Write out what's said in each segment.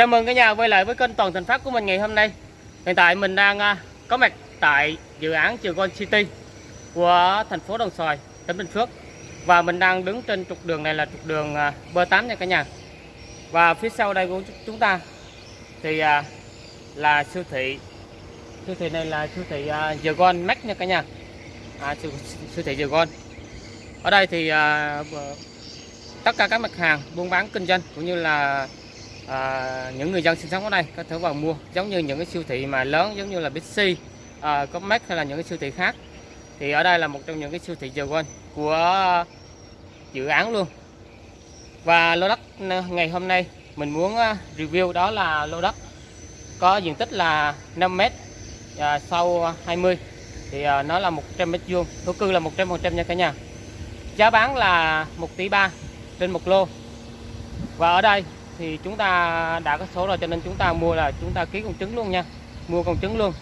Chào mừng cả nhà quay lại với kênh Toàn Thành Phát của mình ngày hôm nay. Hiện tại mình đang à, có mặt tại dự án Trường con City của thành phố Đồng Xoài, tỉnh Bình Phước. Và mình đang đứng trên trục đường này là trục đường à, B8 nha cả nhà. Và phía sau đây của chúng ta thì à, là siêu thị. Siêu thị này là siêu thị à, The Gold Max nha cả nhà. À, siêu, siêu thị The con Ở đây thì tất cả các mặt hàng buôn bán kinh doanh cũng như là à, những người dân sinh sống ở đây có thể vào mua giống như những cái siêu thị mà lớn giống như là Bixi, à, Comex hay là những cái siêu thị khác. Thì ở đây là một trong những cái siêu thị giờ quên của dự án luôn. Và lô đất ngày hôm nay mình muốn à, review đó là lô đất có diện tích là 5m à, sau 20 thì à, nó là 100 mét vuông thổ cư là 100% nha cả nhà. Giá bán là 1 tỷ 3 trên một lô. Và ở đây thì chúng ta đã có số rồi cho nên chúng ta mua là chúng ta ký công chứng luôn nha. Mua công chứng luôn.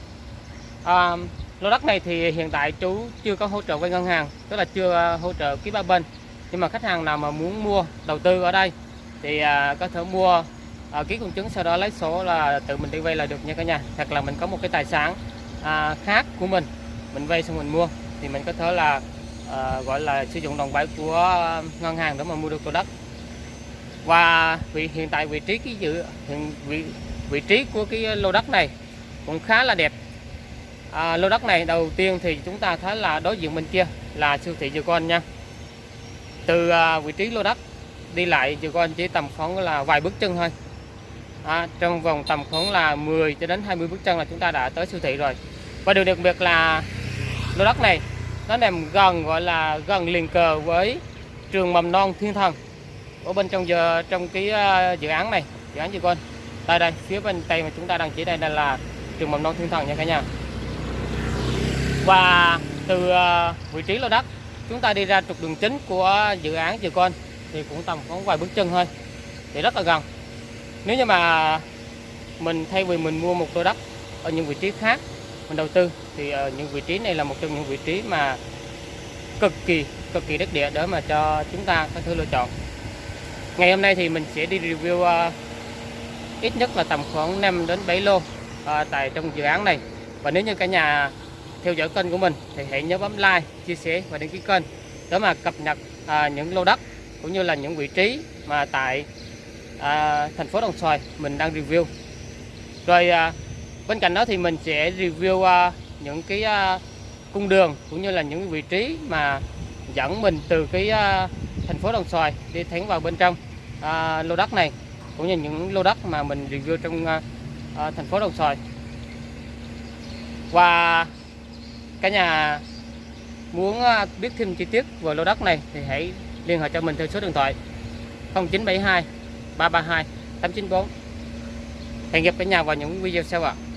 À, lô đất này thì hiện tại chú chưa có hỗ trợ với ngân hàng tức là chưa à, hỗ trợ ký ba bên. Nhưng mà khách hàng nào mà muốn mua đầu tư ở đây thì à, có thể mua à, ký công chứng sau đó lấy số là tự mình đi vay là được nha cả nhà. Hoặc là mình có một cái tài sản à, khác của mình mình vay xong mình mua thì mình có thể là à, gọi là sử dụng đồng bãi của à, ngân hàng để mà mua được lô đất và vị hiện tại vị trí cái dự hiện vị vị trí của cái lô đất này cũng khá là đẹp. À, lô đất này đầu tiên thì chúng ta thấy là đối diện bên kia là siêu thị Con nha. Từ à, vị trí lô đất đi lại Con chỉ tầm khoảng là vài bước chân thôi. À, trong vòng tầm khoảng là 10 cho đến 20 bước chân là chúng ta đã tới siêu thị rồi. Và điều đặc biệt là lô đất này nó nằm gần gọi là gần liền cờ với trường mầm non Thiên Thần ở bên trong giờ, trong cái à, dự án này, dự án gì con. Đây đây, phía bên tay mà chúng ta đang chỉ đây đây là trường mầm non thiên thần nha cả nhà. Và từ à, vị trí lô đất, chúng ta đi ra trục đường chính của dự án dự con, thì cũng tầm khoảng vài bước chân thôi. Thì rất là gần. Nếu như mà mình thay vì mình mua một lô đất ở những vị trí khác, mình đầu tư, thì ở những vị trí này là một trong những vị trí mà cực kỳ cực kỳ đất địa để mà cho chúng ta có thể lựa chọn ngày hôm nay thì mình sẽ đi review uh, ít nhất là tầm khoảng 5 đến 7 lô uh, tại trong dự án này. Và nếu như cả nhà theo dõi kênh của mình thì hãy nhớ bấm like chia sẻ và đăng ký kênh để mà cập nhật uh, những lô đất cũng như là những vị trí mà tại uh, thành phố Đồng Xoài mình đang review. Rồi uh, bên cạnh đó thì mình sẽ review uh, những cái uh, cung đường cũng như là những vị trí mà dẫn mình từ cái uh, thành phố Đồng Xoài đi thẳng vào bên trong à, lô đất này cũng như những lô đất mà mình review trong à, à, thành phố Đồng Xoài và cả nhà muốn à, biết thêm chi tiết về lô đất này thì hãy liên hệ cho mình theo số điện thoại 0972 332 894 hẹn gặp cả nhà vào những video sau ạ à.